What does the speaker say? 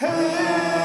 Hey!